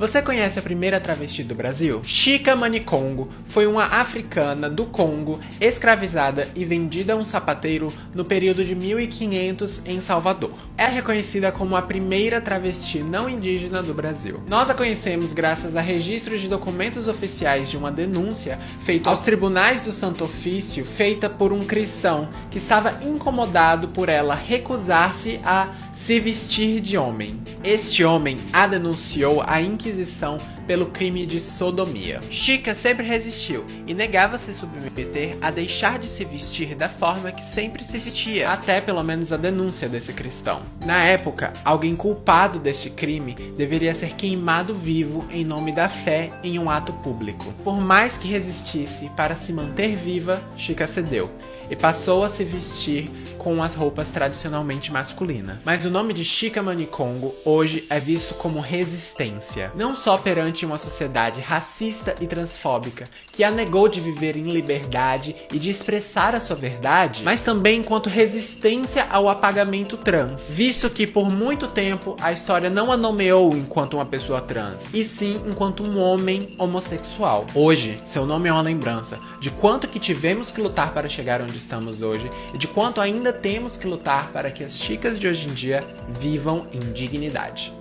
Você conhece a primeira travesti do Brasil? Chica Manicongo foi uma africana do Congo escravizada e vendida a um sapateiro no período de 1500 em Salvador. É reconhecida como a primeira travesti não indígena do Brasil. Nós a conhecemos graças a registros de documentos oficiais de uma denúncia feita aos tribunais do Santo Ofício feita por um cristão que estava incomodado por ela recusar-se a se vestir de homem. Este homem a denunciou à Inquisição pelo crime de sodomia. Chica sempre resistiu e negava se submeter a deixar de se vestir da forma que sempre se vestia, até pelo menos a denúncia desse cristão. Na época, alguém culpado deste crime deveria ser queimado vivo em nome da fé em um ato público. Por mais que resistisse para se manter viva, Chica cedeu e passou a se vestir com as roupas tradicionalmente masculinas. Mas o nome de Chica Manicongo hoje é visto como resistência, não só perante uma sociedade racista e transfóbica que a negou de viver em liberdade e de expressar a sua verdade, mas também enquanto resistência ao apagamento trans, visto que por muito tempo a história não a nomeou enquanto uma pessoa trans, e sim enquanto um homem homossexual. Hoje, seu nome é uma lembrança de quanto que tivemos que lutar para chegar onde estamos hoje e de quanto ainda temos que lutar para que as chicas de hoje em dia vivam em dignidade.